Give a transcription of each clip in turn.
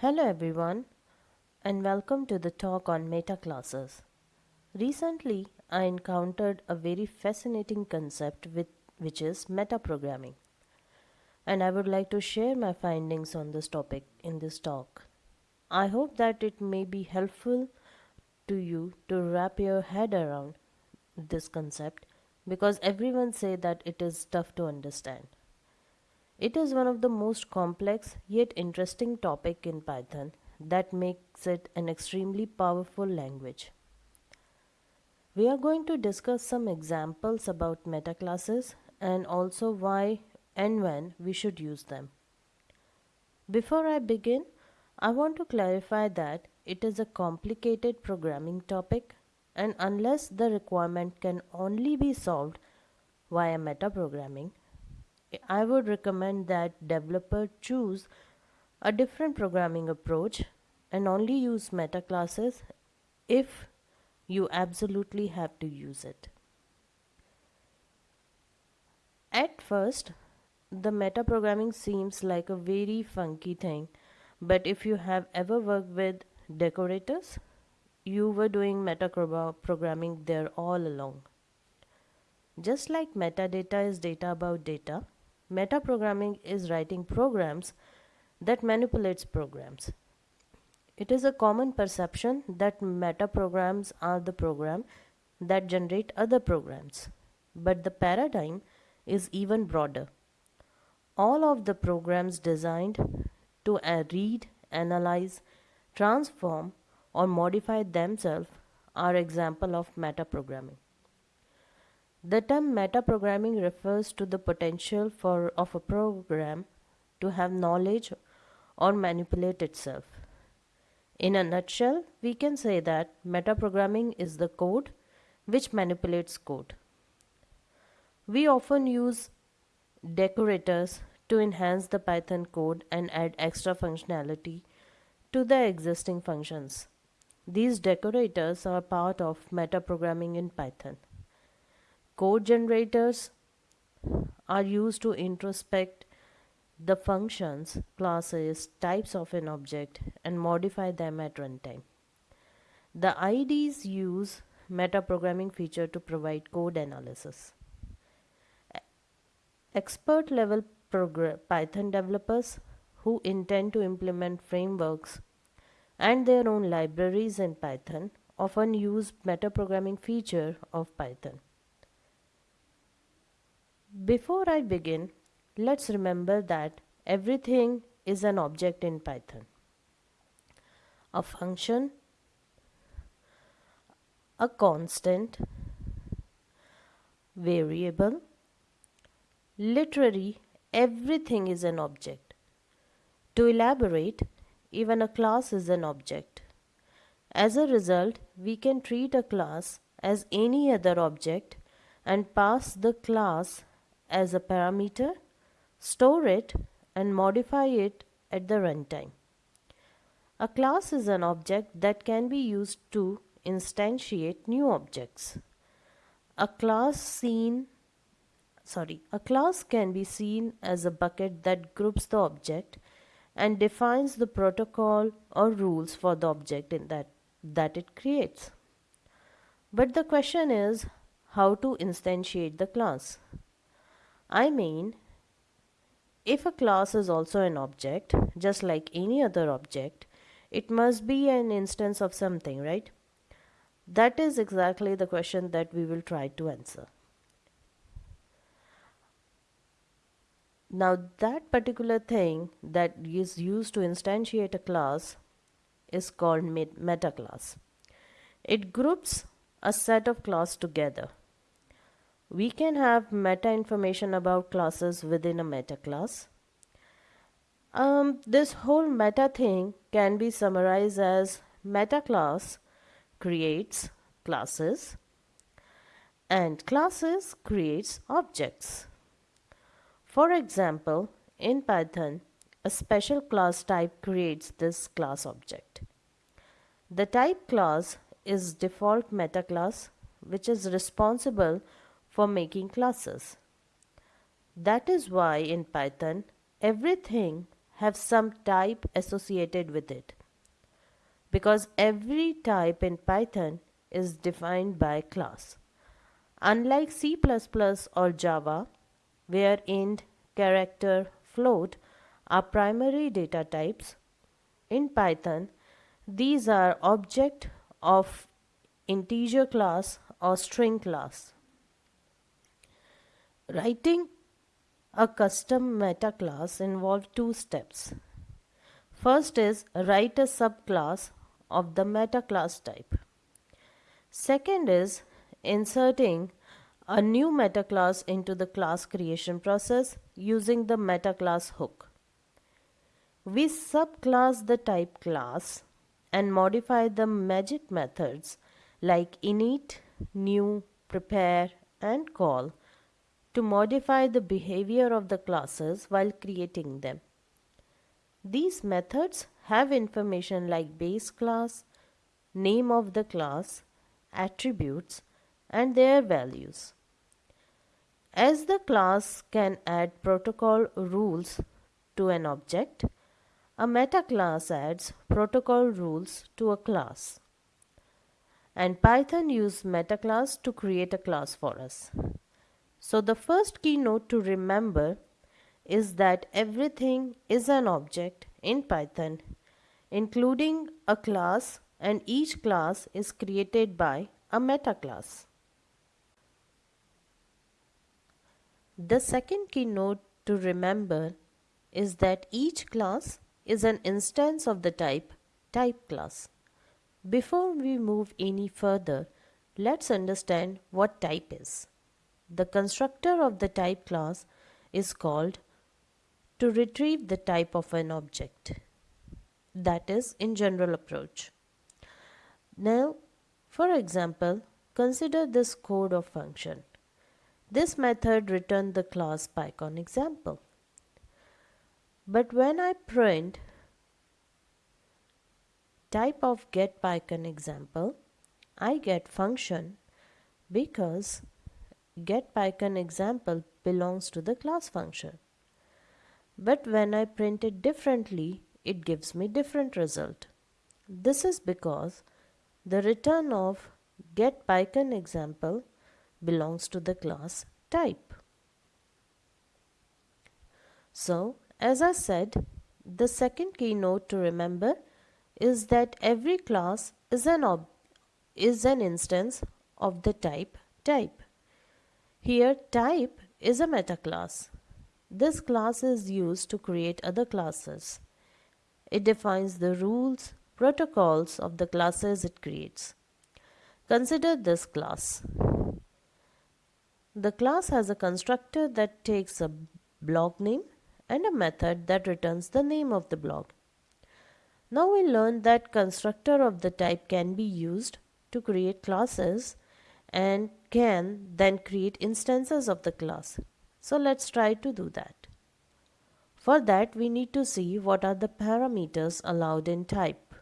Hello everyone and welcome to the talk on meta classes. Recently I encountered a very fascinating concept with, which is metaprogramming and I would like to share my findings on this topic in this talk. I hope that it may be helpful to you to wrap your head around this concept because everyone say that it is tough to understand. It is one of the most complex yet interesting topic in Python that makes it an extremely powerful language. We are going to discuss some examples about metaclasses and also why and when we should use them. Before I begin, I want to clarify that it is a complicated programming topic and unless the requirement can only be solved via metaprogramming, I would recommend that developer choose a different programming approach and only use meta classes if you absolutely have to use it. At first, the metaprogramming seems like a very funky thing, but if you have ever worked with decorators, you were doing metaprogramming there all along. Just like metadata is data about data, Metaprogramming is writing programs that manipulates programs. It is a common perception that metaprograms are the program that generate other programs. But the paradigm is even broader. All of the programs designed to uh, read, analyze, transform or modify themselves are example of metaprogramming. The term metaprogramming refers to the potential for of a program to have knowledge or manipulate itself. In a nutshell, we can say that metaprogramming is the code which manipulates code. We often use decorators to enhance the Python code and add extra functionality to the existing functions. These decorators are part of metaprogramming in Python. Code generators are used to introspect the functions, classes, types of an object and modify them at runtime. The IDEs use metaprogramming feature to provide code analysis. Expert level Python developers who intend to implement frameworks and their own libraries in Python often use metaprogramming feature of Python. Before I begin, let's remember that everything is an object in Python. A function, a constant, variable, literally everything is an object. To elaborate, even a class is an object. As a result, we can treat a class as any other object and pass the class as a parameter, store it and modify it at the runtime. A class is an object that can be used to instantiate new objects. A class seen sorry, a class can be seen as a bucket that groups the object and defines the protocol or rules for the object in that that it creates. But the question is how to instantiate the class. I mean, if a class is also an object, just like any other object, it must be an instance of something, right? That is exactly the question that we will try to answer. Now that particular thing that is used to instantiate a class is called meta class. It groups a set of class together we can have meta information about classes within a meta class. Um, this whole meta thing can be summarized as meta class creates classes and classes creates objects. For example, in Python, a special class type creates this class object. The type class is default meta class which is responsible for making classes. That is why in Python everything have some type associated with it because every type in Python is defined by class. Unlike C++ or Java, where int, character, float are primary data types, in Python, these are object of integer class or string class. Writing a custom meta class involves two steps. First is write a subclass of the meta class type. Second is inserting a new meta class into the class creation process using the meta class hook. We subclass the type class and modify the magic methods like init, new, prepare and call to modify the behavior of the classes while creating them. These methods have information like base class, name of the class, attributes and their values. As the class can add protocol rules to an object, a meta class adds protocol rules to a class. And Python uses meta class to create a class for us. So the first keynote to remember is that everything is an object in Python, including a class and each class is created by a meta class. The second keynote to remember is that each class is an instance of the type type class. Before we move any further, let's understand what type is. The constructor of the type class is called to retrieve the type of an object. That is in general approach. Now, for example, consider this code of function. This method returned the class PyCon example. But when I print type of get PyCon example, I get function because get PyCon example belongs to the class function. But when I print it differently, it gives me different result. This is because the return of get PyCon example belongs to the class type. So, as I said, the second keynote to remember is that every class is an is an instance of the type type. Here type is a meta class. This class is used to create other classes. It defines the rules, protocols of the classes it creates. Consider this class. The class has a constructor that takes a block name and a method that returns the name of the block. Now we learned that constructor of the type can be used to create classes and can then create instances of the class. So let's try to do that. For that we need to see what are the parameters allowed in type.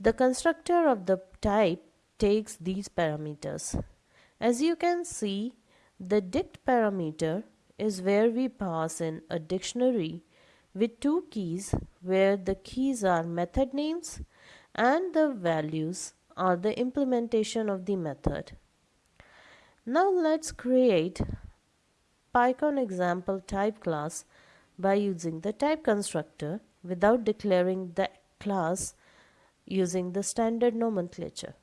The constructor of the type takes these parameters as you can see, the dict parameter is where we pass in a dictionary with two keys where the keys are method names and the values are the implementation of the method. Now let's create PyCon example type class by using the type constructor without declaring the class using the standard nomenclature.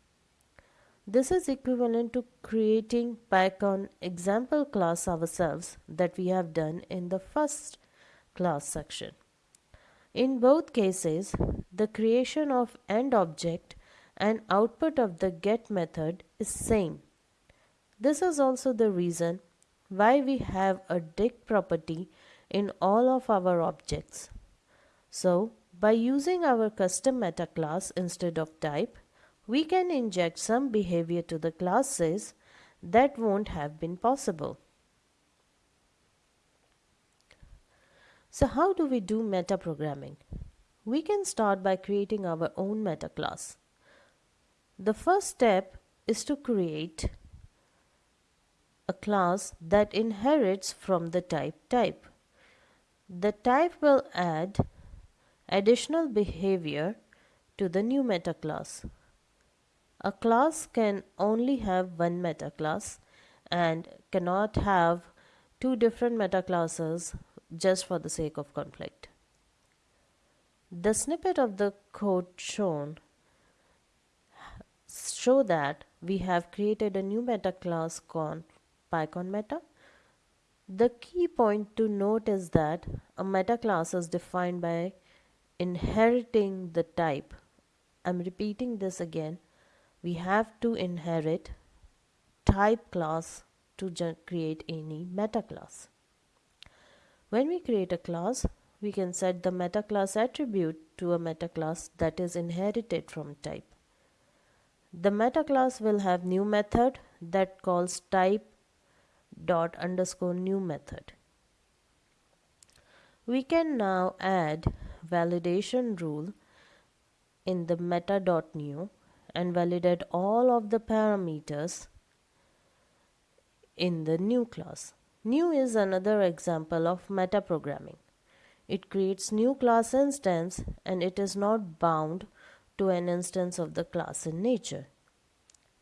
This is equivalent to creating PyCon example class ourselves that we have done in the first class section. In both cases, the creation of end object and output of the get method is same. This is also the reason why we have a dict property in all of our objects. So, by using our custom meta class instead of type, we can inject some behavior to the classes that won't have been possible. So how do we do meta programming? We can start by creating our own meta class. The first step is to create a class that inherits from the type type. The type will add additional behavior to the new meta class. A class can only have one meta class and cannot have two different meta classes just for the sake of conflict. The snippet of the code shown show that we have created a new meta class called PyCon meta. The key point to note is that a meta class is defined by inheriting the type. I'm repeating this again. We have to inherit type class to create any meta class. When we create a class, we can set the meta class attribute to a meta class that is inherited from type. The meta class will have new method that calls type dot underscore new method. We can now add validation rule in the meta dot new and validate all of the parameters in the new class. New is another example of metaprogramming. It creates new class instance and it is not bound to an instance of the class in nature.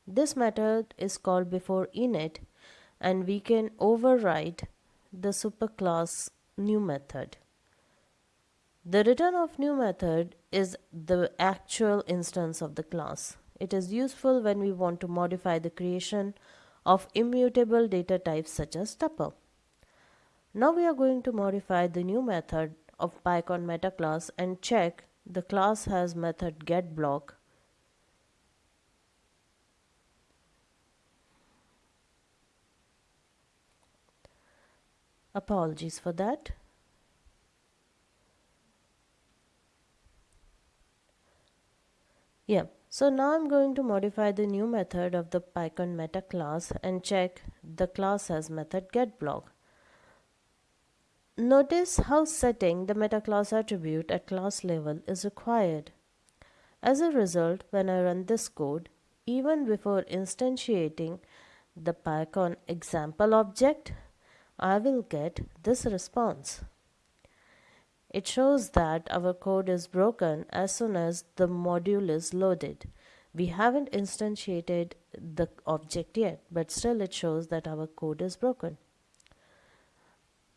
This method is called before init and we can override the superclass new method. The return of new method is the actual instance of the class. It is useful when we want to modify the creation of immutable data types such as tuple. Now we are going to modify the new method of PyCon meta class and check the class has method getBlock Apologies for that. Yeah, so now I'm going to modify the new method of the PyCon meta class and check the class has method getBlock. Notice how setting the meta class attribute at class level is required. As a result, when I run this code, even before instantiating the PyCon example object, I will get this response. It shows that our code is broken as soon as the module is loaded. We haven't instantiated the object yet, but still it shows that our code is broken.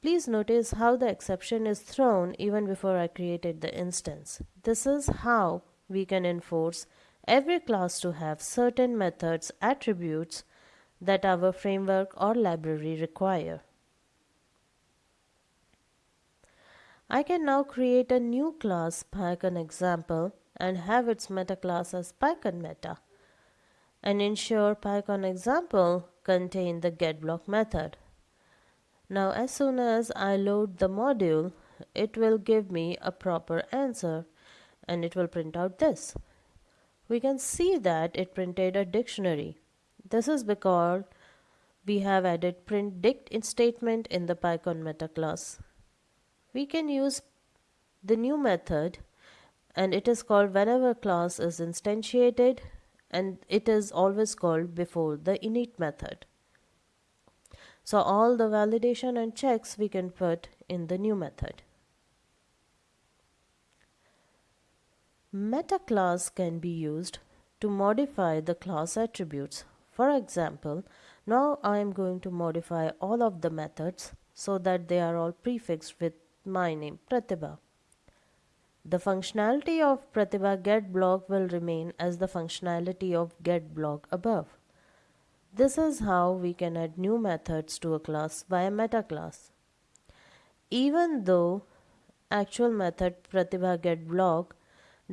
Please notice how the exception is thrown even before I created the instance. This is how we can enforce every class to have certain methods attributes that our framework or library require. I can now create a new class PyCon example and have its meta class as PyCon meta and ensure PyCon example contain the getBlock method. Now as soon as I load the module, it will give me a proper answer and it will print out this. We can see that it printed a dictionary. This is because we have added print dict in statement in the PyCon meta class we can use the new method and it is called whenever class is instantiated and it is always called before the init method. So all the validation and checks we can put in the new method. Meta class can be used to modify the class attributes. For example, now I am going to modify all of the methods so that they are all prefixed with my name Pratibha. The functionality of Pratibha getBlock will remain as the functionality of getBlock above. This is how we can add new methods to a class via meta class. Even though actual method Pratibha getBlock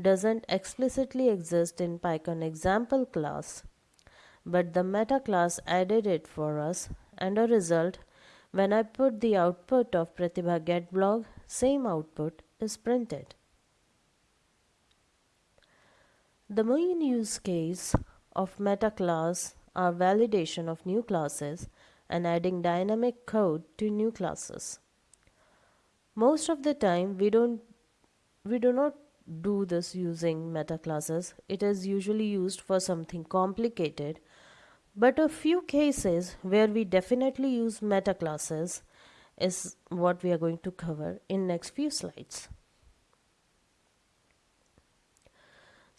doesn't explicitly exist in PyCon example class, but the meta class added it for us and a result when I put the output of Pratibha getBlock, same output is printed. The main use case of meta class are validation of new classes and adding dynamic code to new classes. Most of the time we don't we do not do this using meta classes. It is usually used for something complicated but a few cases where we definitely use meta classes is what we are going to cover in next few slides.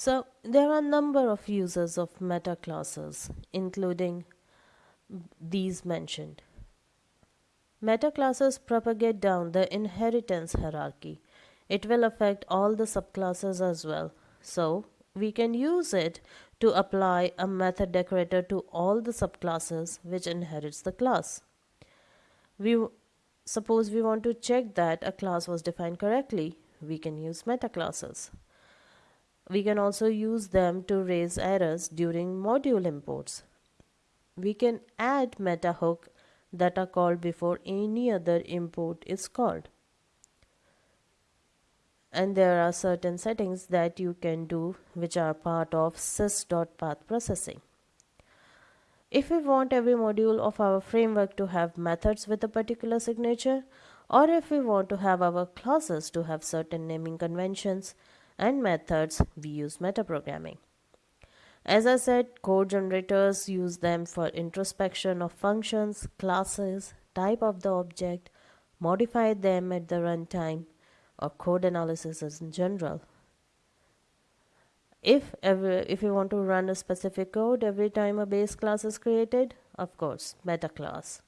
So there are a number of uses of meta classes including these mentioned. Meta classes propagate down the inheritance hierarchy. It will affect all the subclasses as well. So we can use it to apply a method decorator to all the subclasses which inherits the class. We suppose we want to check that a class was defined correctly, we can use meta classes. We can also use them to raise errors during module imports. We can add meta hook that are called before any other import is called and there are certain settings that you can do which are part of sys.path processing. If we want every module of our framework to have methods with a particular signature, or if we want to have our classes to have certain naming conventions and methods, we use metaprogramming. As I said, code generators use them for introspection of functions, classes, type of the object, modify them at the runtime, or code analysis in general. If ever if you want to run a specific code every time a base class is created, of course, meta class.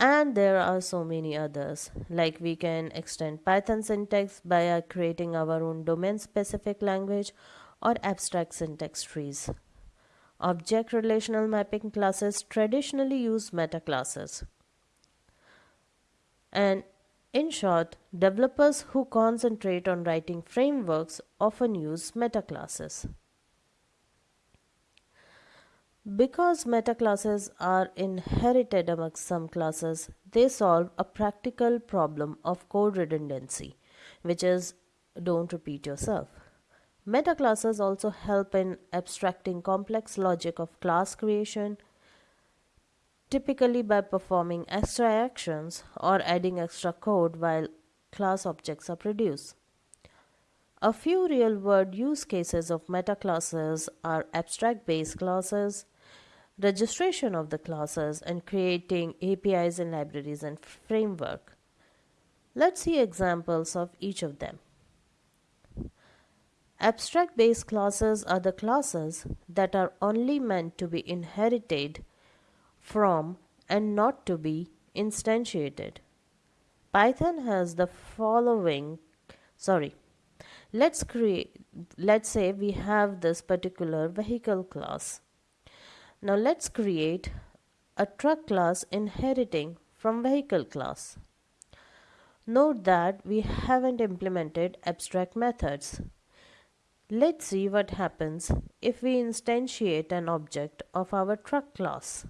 And there are so many others, like we can extend Python syntax by uh, creating our own domain specific language or abstract syntax trees. Object relational mapping classes traditionally use meta classes. And in short, developers who concentrate on writing frameworks often use metaclasses. Because metaclasses are inherited amongst some classes, they solve a practical problem of code redundancy, which is don't repeat yourself. Metaclasses also help in abstracting complex logic of class creation, typically by performing extra actions or adding extra code while class objects are produced. A few real-world use cases of metaclasses are abstract base classes, registration of the classes, and creating APIs and libraries and framework. Let's see examples of each of them. Abstract base classes are the classes that are only meant to be inherited from and not to be instantiated. Python has the following sorry let's create let's say we have this particular vehicle class. Now let's create a truck class inheriting from vehicle class. Note that we haven't implemented abstract methods. Let's see what happens if we instantiate an object of our truck class.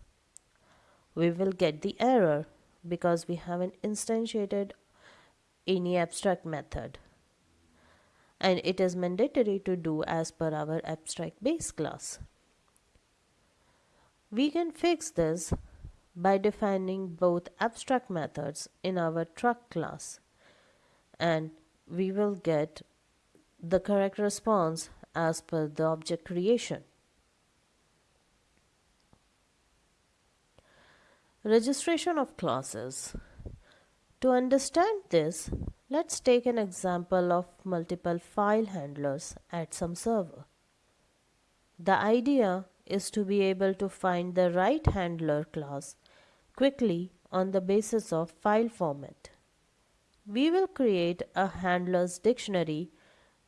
We will get the error because we haven't instantiated any abstract method and it is mandatory to do as per our abstract base class. We can fix this by defining both abstract methods in our truck class and we will get the correct response as per the object creation. Registration of classes. To understand this, let's take an example of multiple file handlers at some server. The idea is to be able to find the right handler class quickly on the basis of file format. We will create a handlers dictionary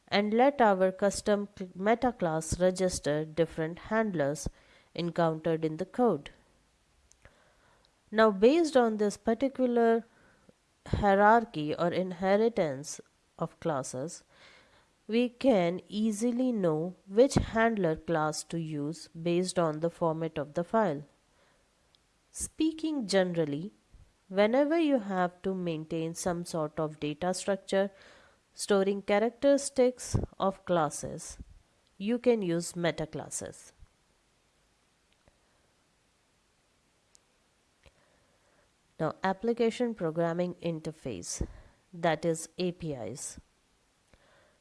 and let our custom meta class register different handlers encountered in the code. Now based on this particular hierarchy or inheritance of classes, we can easily know which handler class to use based on the format of the file. Speaking generally, whenever you have to maintain some sort of data structure storing characteristics of classes, you can use meta Now application programming interface that is APIs.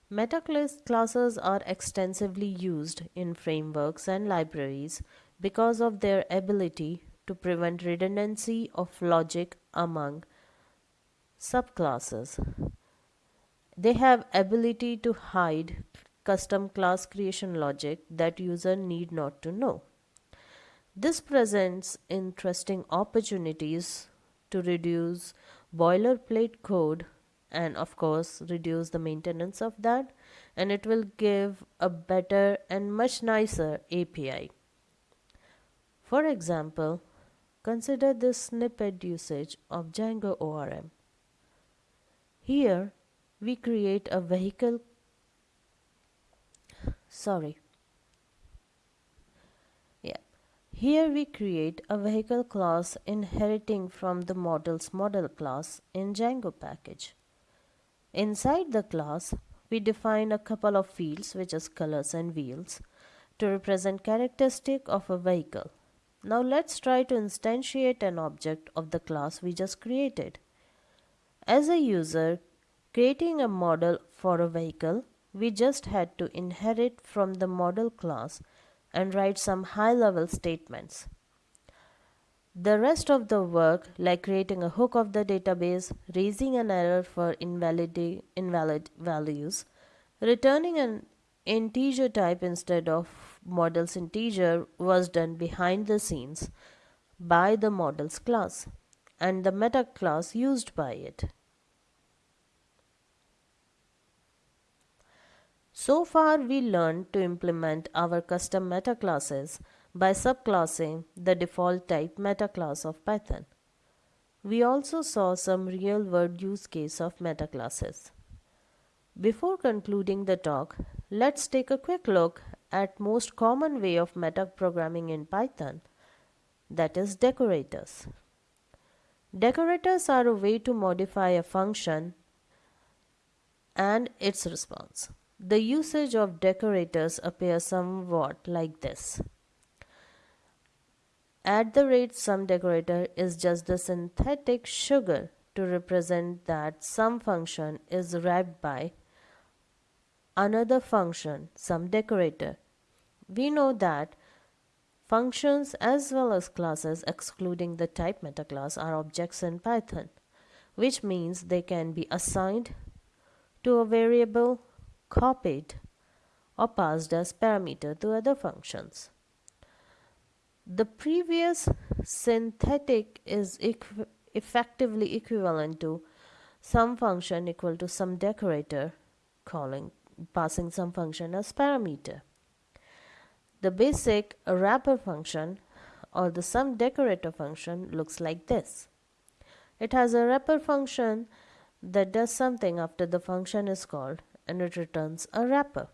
Meta classes are extensively used in frameworks and libraries because of their ability to prevent redundancy of logic among subclasses. They have ability to hide custom class creation logic that user need not to know. This presents interesting opportunities to reduce boilerplate code and of course reduce the maintenance of that and it will give a better and much nicer API. For example, consider this snippet usage of Django ORM. Here we create a vehicle sorry yeah here we create a vehicle class inheriting from the models model class in Django package. Inside the class, we define a couple of fields which is colors and wheels to represent characteristic of a vehicle. Now let's try to instantiate an object of the class we just created. As a user creating a model for a vehicle, we just had to inherit from the model class and write some high level statements. The rest of the work, like creating a hook of the database, raising an error for invalid, invalid values, returning an integer type instead of model's integer was done behind the scenes by the models class and the meta class used by it. So far we learned to implement our custom meta classes by subclassing the default type meta class of Python. We also saw some real-world use case of meta classes. Before concluding the talk, let's take a quick look at most common way of meta programming in Python, that is decorators. Decorators are a way to modify a function and its response. The usage of decorators appears somewhat like this. At the rate some decorator is just the synthetic sugar to represent that some function is wrapped by another function, some decorator. We know that functions as well as classes excluding the type metaclass are objects in Python, which means they can be assigned to a variable, copied, or passed as parameter to other functions. The previous synthetic is equ effectively equivalent to some function equal to some decorator calling passing some function as parameter. The basic wrapper function or the some decorator function looks like this. It has a wrapper function that does something after the function is called and it returns a wrapper.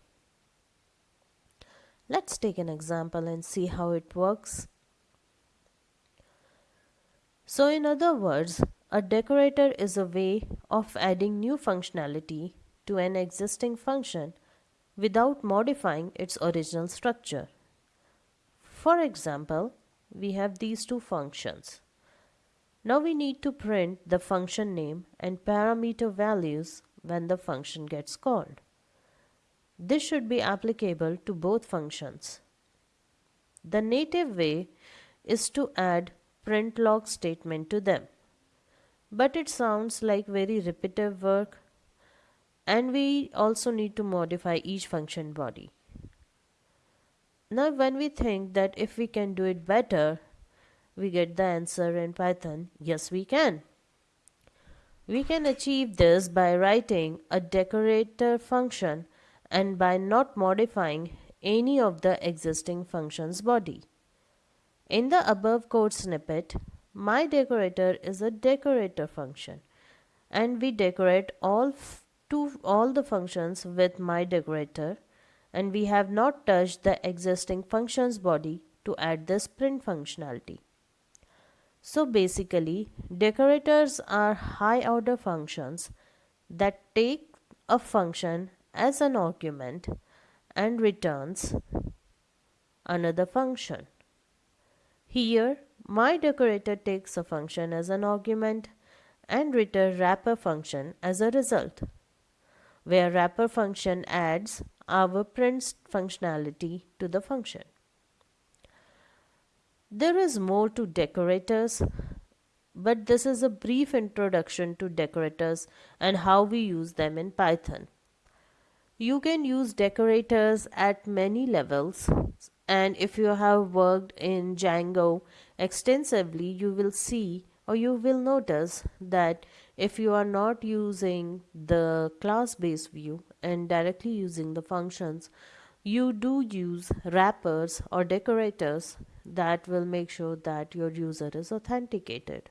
Let's take an example and see how it works. So in other words, a decorator is a way of adding new functionality to an existing function without modifying its original structure. For example, we have these two functions. Now we need to print the function name and parameter values when the function gets called. This should be applicable to both functions. The native way is to add print log statement to them. But it sounds like very repetitive work and we also need to modify each function body. Now when we think that if we can do it better, we get the answer in Python, yes we can. We can achieve this by writing a decorator function and by not modifying any of the existing functions body. In the above code snippet, my decorator is a decorator function and we decorate all to all the functions with my decorator and we have not touched the existing functions body to add this print functionality. So basically, decorators are high order functions that take a function as an argument and returns another function. Here, my decorator takes a function as an argument and return wrapper function as a result, where wrapper function adds our print functionality to the function. There is more to decorators, but this is a brief introduction to decorators and how we use them in Python. You can use decorators at many levels and if you have worked in Django extensively you will see or you will notice that if you are not using the class based view and directly using the functions you do use wrappers or decorators that will make sure that your user is authenticated.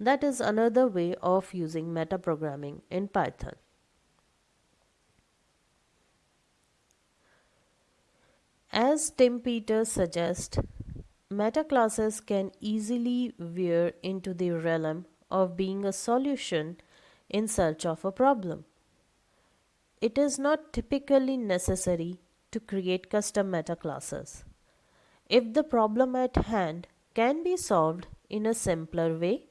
That is another way of using metaprogramming in Python. As Tim Peters suggests, metaclasses can easily veer into the realm of being a solution in search of a problem. It is not typically necessary to create custom metaclasses. If the problem at hand can be solved in a simpler way,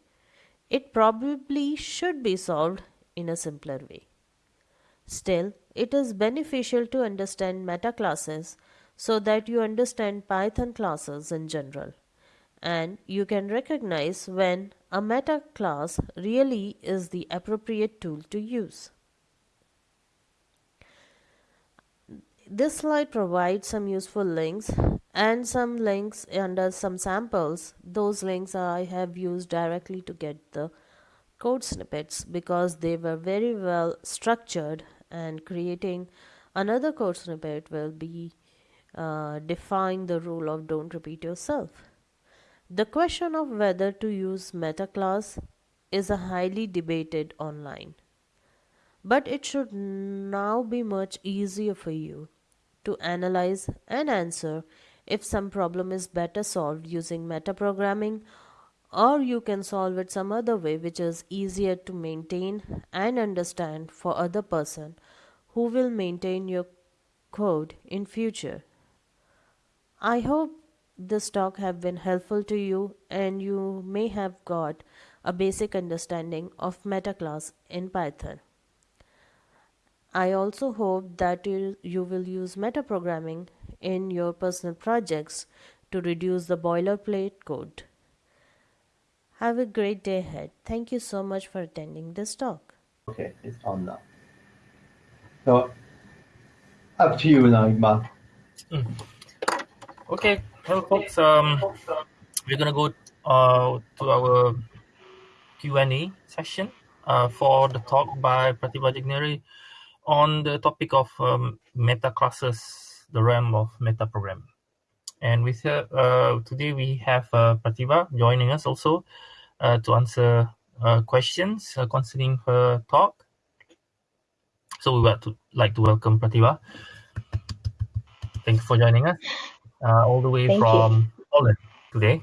it probably should be solved in a simpler way. Still, it is beneficial to understand metaclasses so that you understand Python classes in general and you can recognize when a meta class really is the appropriate tool to use. This slide provides some useful links and some links under some samples. Those links I have used directly to get the code snippets because they were very well structured and creating another code snippet will be uh, defying the rule of don't repeat yourself. The question of whether to use meta class is a highly debated online. But it should now be much easier for you to analyze and answer if some problem is better solved using metaprogramming or you can solve it some other way which is easier to maintain and understand for other person who will maintain your code in future. I hope this talk have been helpful to you and you may have got a basic understanding of metaclass in Python. I also hope that you, you will use metaprogramming in your personal projects to reduce the boilerplate code. Have a great day ahead. Thank you so much for attending this talk. Okay, it's on now. So, up to you now, Mark. Mm. Okay, hello folks. Um, we're gonna go uh, to our Q&A session uh, for the talk by Pratibha Jigneri on the topic of um, meta classes the realm of metaprogramming. And with her, uh, today we have uh, Pratibha joining us also uh, to answer uh, questions uh, concerning her talk. So we would like to welcome Pratibha. Thank you for joining us uh, all the way Thank from you. Poland today.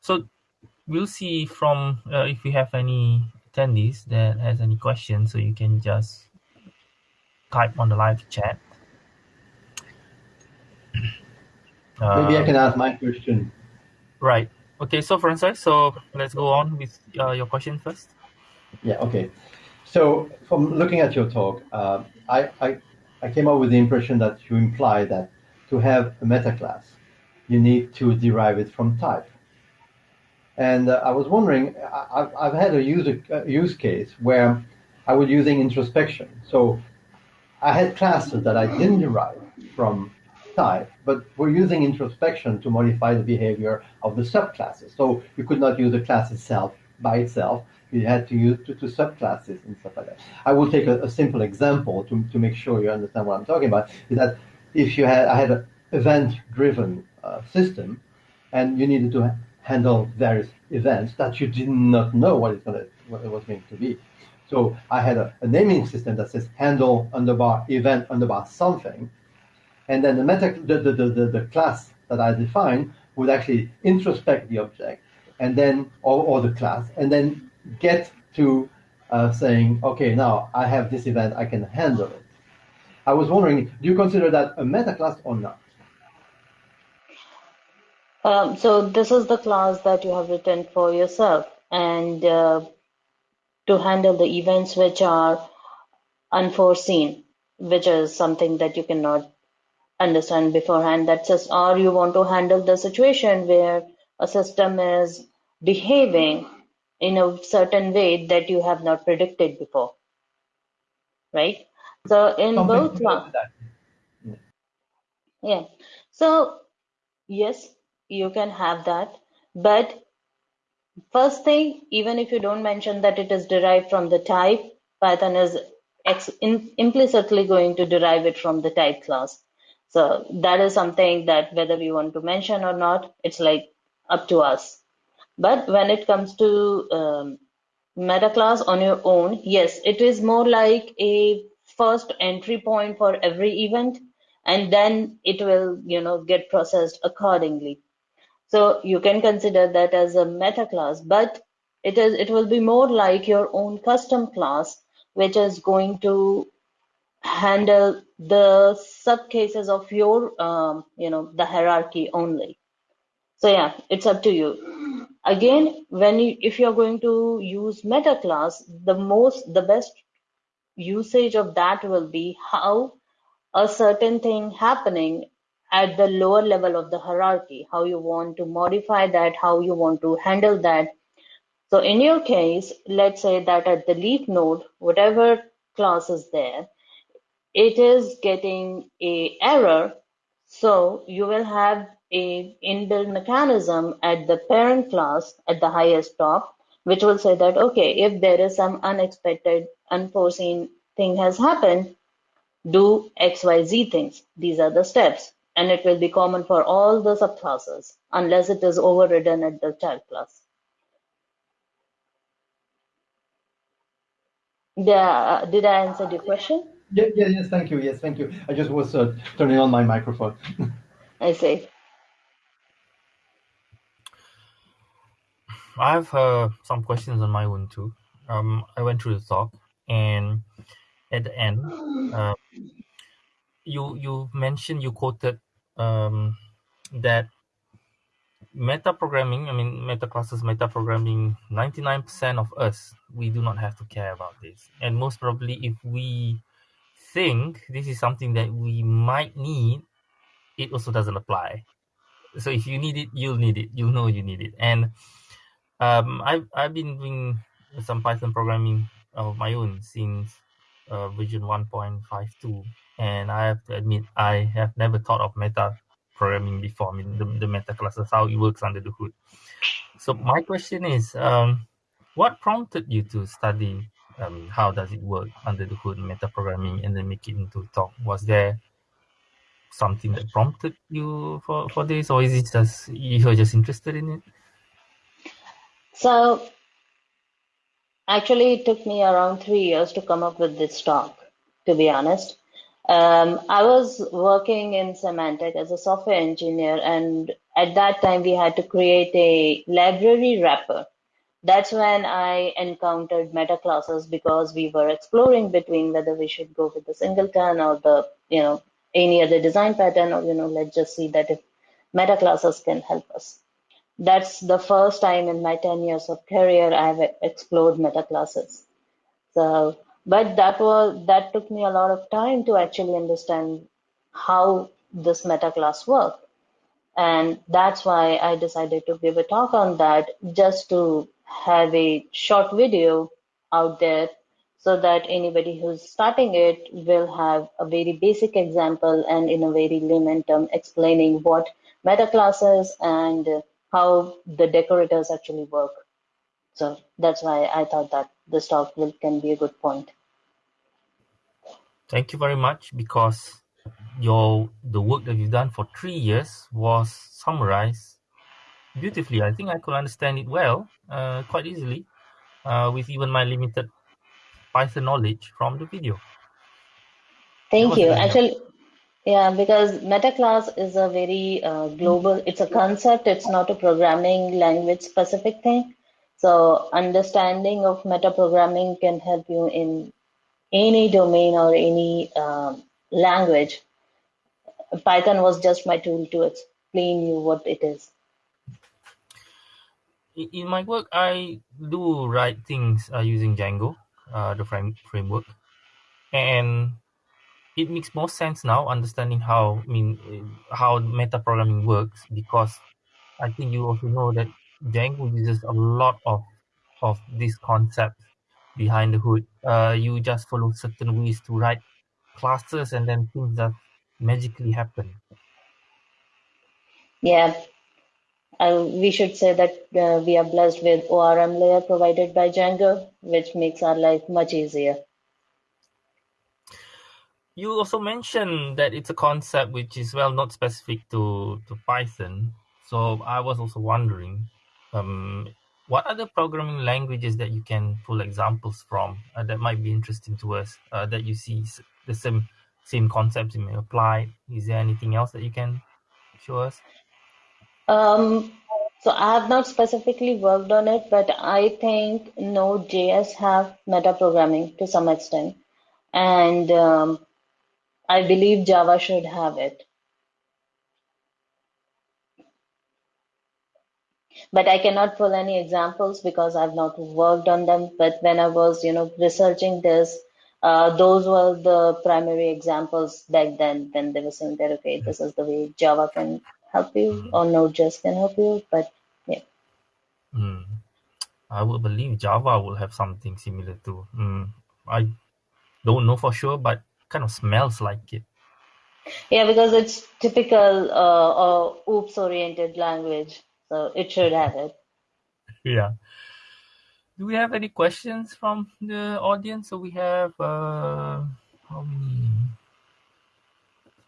So we'll see from if we have any attendees that has any questions, so you can just type on the live chat. Maybe I can ask my question. Right. Okay, so Francis, so let's go on with uh, your question first. Yeah, okay. So from looking at your talk, uh, I, I, I came up with the impression that you imply that to have a meta class, you need to derive it from type. And uh, I was wondering, I, I've had a user, uh, use case where I was using introspection. So I had classes that I didn't derive from type, but were using introspection to modify the behavior of the subclasses. So you could not use the class itself by itself. You had to use to subclasses and stuff like that. I will take a, a, simple example to, to make sure you understand what I'm talking about. Is that if you had I had an event-driven uh, system, and you needed to handle various events that you did not know what to what it was going to be. So I had a, a, naming system that says handle underbar event underbar something. And then the meta the, the, the, the, class that I define would actually introspect the object and then or, or the class and then get to uh, saying, okay, now I have this event, I can handle it. I was wondering, do you consider that a meta class or not? Um, so this is the class that you have written for yourself, and uh, to handle the events which are unforeseen, which is something that you cannot understand beforehand. That just or you want to handle the situation where a system is behaving in a certain way that you have not predicted before right? So in Something both similar to yeah. So yes you can have that but first thing even if you don't mention that it is derived from the type python is implicitly going to derive it from the type class. So that is something that whether you want to mention or not it's like up to us. But when it comes to um, meta class on your own yes it is more like a first entry point for every event and then it will you know get processed accordingly so you can consider that as a meta class but it is it will be more like your own custom class which is going to handle the sub cases of your um, you know the hierarchy only. So yeah it's up to you. Again when you if you're going to use meta class the most the best usage of that will be how a certain thing happening at the lower level of the hierarchy how you want to modify that how you want to handle that. So in your case let's say that at the leaf node whatever class is there it is getting a error. So you will have a inbuilt mechanism at the parent class at the highest top which will say that okay if there is some unexpected unforeseen thing has happened do xyz things. These are the steps and it will be common for all the subclasses unless it is overridden at the child class yeah, did i answer the question Yeah, yeah, yes, thank you. Yes, thank you. I just was uh, turning on my microphone. i see I have uh, some questions on my own too. Um, I went through the talk, and at the end, uh, you you mentioned you quoted um, that meta programming. I mean, meta classes, meta programming. Ninety nine percent of us we do not have to care about this, and most probably, if we think this is something that we might need, it also doesn't apply. So if you need it, you'll need it. You'll know you need it, and um, I've I've been doing some Python programming of my own since uh, version 1.52, and I have to admit I have never thought of meta programming before. I mean the, the meta classes how it works under the hood. So my question is, um, what prompted you to study? How does it work under the hood, meta programming, and then make it into talk? Was there something that prompted you for, for this, or is it just you're just interested in it? so Actually, it took me around three years to come up with this talk, to be honest. Um, I was working in Symantec as a software engineer, and at that time we had to create a library wrapper. That's when I encountered meta classes because we were exploring between whether we should go with the singleton or the, you know, any other design pattern, or, you know, let's just see that if meta classes can help us that's the first time in my 10 years of career I've explored meta classes. So, but that was that took me a lot of time to actually understand how this meta class work. And that's why I decided to give a talk on that just to have a short video out there so that anybody who's starting it will have a very basic example and in a very layman term explaining what meta classes and how the decorators actually work. So that's why I thought that this talk will, can be a good point. Thank you very much because your the work that you've done for three years was summarized beautifully. I think I could understand it well, uh, quite easily, uh, with even my limited Python knowledge from the video. Thank you. Actually, yeah, because metaclass is a very uh, global, it's a concept, it's not a programming language specific thing. So understanding of meta programming can help you in any domain or any um, language. Python was just my tool to explain you what it is. In my work, I do write things uh, using Django, uh, the frame framework, and it makes more sense now understanding how I mean how meta programming works because I think you also know that Django uses a lot of of these concepts behind the hood. Uh, you just follow certain ways to write classes and then things that magically happen. Yeah, uh, we should say that uh, we are blessed with ORM layer provided by Django, which makes our life much easier. You also mentioned that it's a concept which is well not specific to, to Python. So I was also wondering, um, what other programming languages that you can pull examples from uh, that might be interesting to us uh, that you see the same same concepts you may apply? Is there anything else that you can show us? Um, so I have not specifically worked on it, but I think Node.js have metaprogramming to some extent, and um, I believe Java should have it. But I cannot pull any examples because I've not worked on them. But when I was, you know, researching this, uh, those were the primary examples back then. When they were saying that, okay, this is the way Java can help you or Node.js can help you. But yeah, Mm. I would believe Java will have something similar too. Mm. I don't know for sure, but kind of smells like it. yeah, because it's typical uh, uh, OOPS-oriented language, so it should have it. Yeah. Do we have any questions from the audience? So we have uh, how many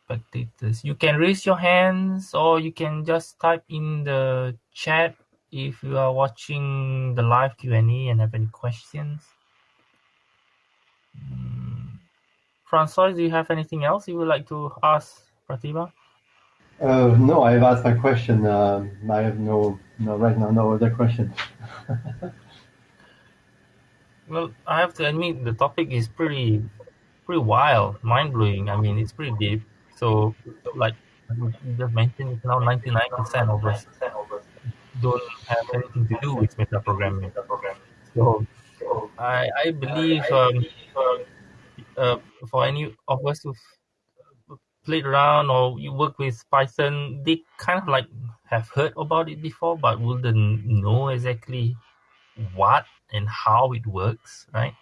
spectators? You can raise your hands, or you can just type in the chat if you are watching the live Q and A and have any questions. Mm. Francois, do you have anything else you would like to ask Pratibha? Uh, no, I've asked my question. Um, I have no, no, right now, no other questions. Well, I have to admit the topic is pretty pretty wild, mind blowing. I mean, it's pretty deep. So, like you just mentioned, it's now ninety nine percent of us don't have anything to do with meta programming. So, I I believe um, uh, for any of us who've played around or you work with Python, they kind of like have heard about it before, but wouldn't know exactly what and how it works, right?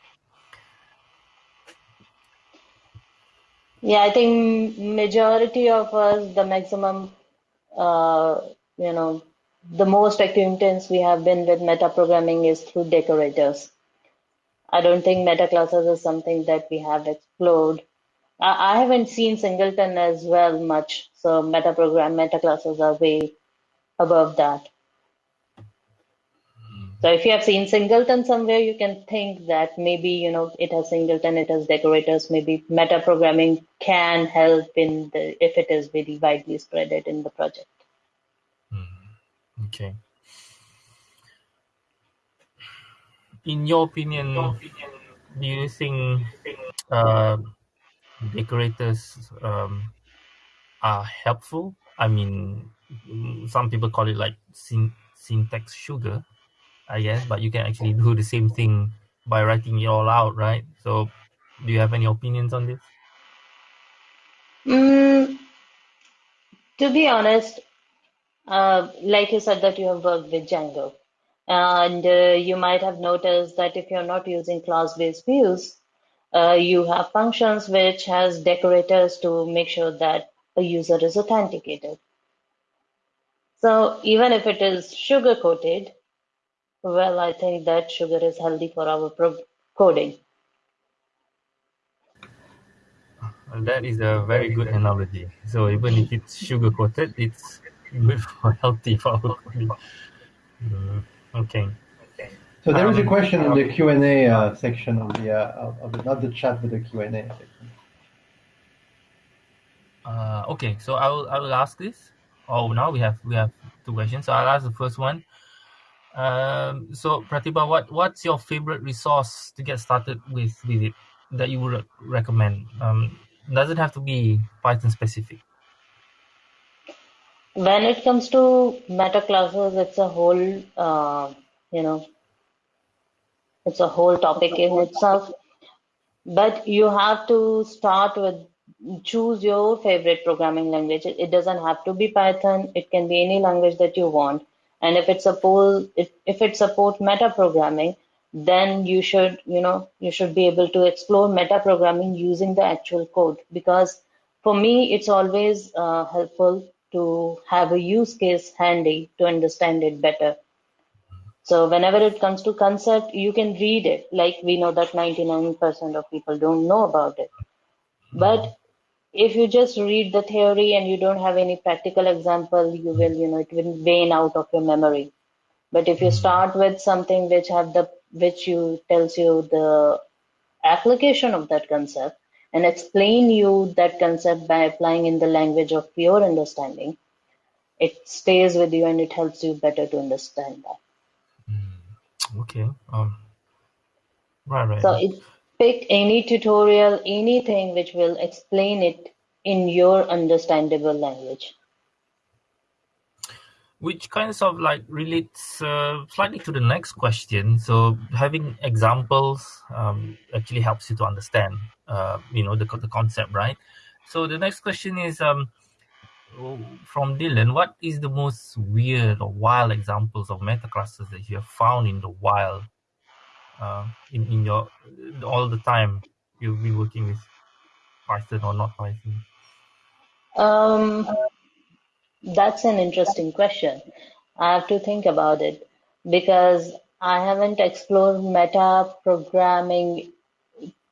Yeah, I think majority of us, the maximum, uh, you know, the most acquaintance we have been with metaprogramming is through decorators. I don't think meta classes is something that we have explored. I, haven't seen singleton as well much, so metaprogram meta classes are way above that. So if you have seen singleton somewhere, you can think that maybe you know it has singleton, it has decorators. Maybe metaprogramming can help in the if it is very widely spread in the project. Mm, Okay. In your opinion, do you think uh, decorators um, are helpful? I mean, some people call it like syn- syntax sugar, I guess, but you can actually do the same thing by writing it all out, right? So, do you have any opinions on this? Mm, to be honest, uh, like you said that you have worked with Django, and uh, you might have noticed that if you're not using class-based views, uh, you have functions which has decorators to make sure that a user is authenticated. So even if it is sugar-coated, well, I think that sugar is healthy for our coding. That is a very good analogy. So even if it's sugar coated, it's good for healthy for our body. Mm, okay. So there is a Um, question in the Q and A uh, section of the, uh, of, of the, not the chat, but the Q and A section. Uh, okay, so I will I will ask this. Oh, now we have we have two questions. So I'll ask the first one. Um, so Pratibha, what what's your favorite resource to get started with with it that you would recommend? Um, doesn't have to be Python specific. When it comes to meta classes, it's a whole, uh, you know, it's a whole topic in itself. But you have to start with choose your favorite programming language. It, doesn't have to be Python. It can be any language that you want. And if it suppose if, if it support meta programming, then you should you know you should be able to explore meta programming using the actual code because for me it's always uh, helpful to have a use case handy to understand it better so whenever it comes to concept you can read it. Like we know that 99% of people don't know about it. But if you just read the theory and you don't have any practical example you will you know it will wane out of your memory. But if you start with something which have the which you tells you the application of that concept and explain you that concept by applying in the language of your understanding, it stays with you and it helps you better to understand that. Okay. Um. Right. Right. So it pick any tutorial, anything which will explain it in your understandable language. which kinds of like relates uh, slightly to the next question so having examples um, actually helps you to understand uh, you know the, the concept right so the next question is um, from dylan what is the most weird or wild examples of meta classes that you have found in the wild uh, in, in your all the time you've been working with python or not python Um, That's an interesting question. I have to think about it because I haven't explored meta programming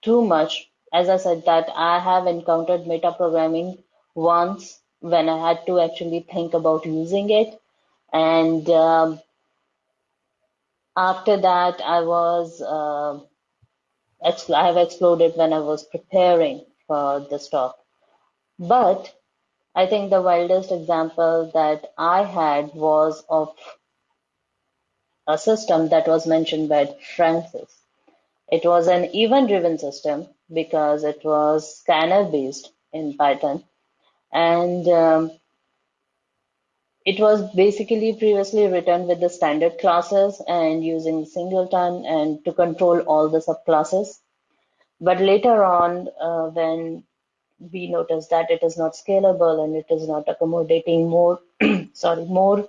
too much. As I said, that I have encountered meta programming once when I had to actually think about using it. And um, after that, I was, uh, I have explored it when I was preparing for this talk. But I think the wildest example that I had was of a system that was mentioned by Francis. It was an event-driven system because it was scanner-based in Python, and um, it was basically previously written with the standard classes and using singleton and to control all the subclasses. But later on, uh, when we noticed that it is not scalable and it is not accommodating more, sorry, more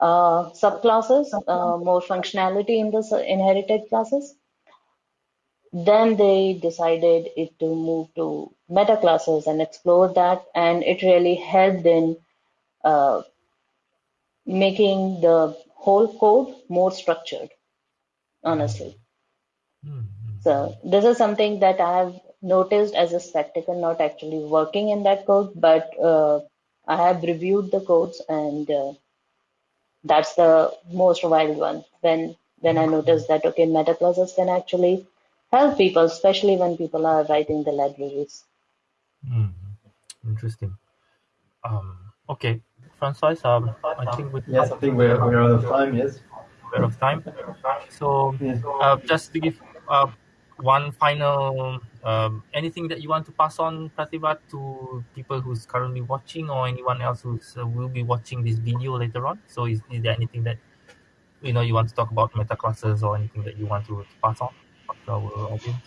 uh, subclasses, uh, more functionality in the inherited classes. Then they decided it to move to meta classes and explore that, and it really helped in uh, making the whole code more structured, honestly. mm-hmm. So this is something that I have noticed as a spectacle, not actually working in that code, but uh, I have reviewed the codes and uh, that's the most wild one. When when I noticed that okay, meta classes can actually help people, especially when people are writing the libraries. Mm, interesting. Um, okay, Francois, um, I think we Yes, I think we're, we're out of time, yes. we're out of time. So, Yes. uh, just to give uh, one final um, anything that you want to pass on Pratibha to people who's currently watching or anyone else who's uh, will be watching this video later on so is, is there anything that you know you want to talk about meta classes or anything that you want to, to pass on to our audience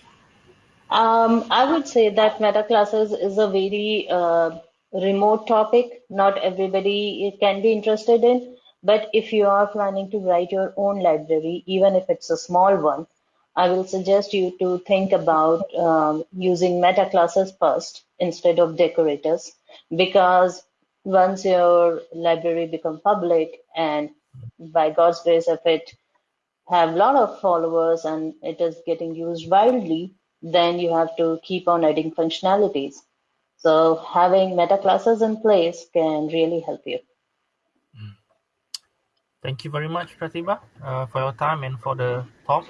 Um, I would say that meta classes is a very uh, remote topic. Not everybody can be interested in, but if you are planning to write your own library, even if it's a small one, I will suggest you to think about um, using meta classes first instead of decorators. Because once your library become public and by God's grace if it have a lot of followers and it is getting used widely, then you have to keep on adding functionalities. So having meta classes in place can really help you. Hmm. Thank you very much, Pratibha, uh, for your time and for the talk.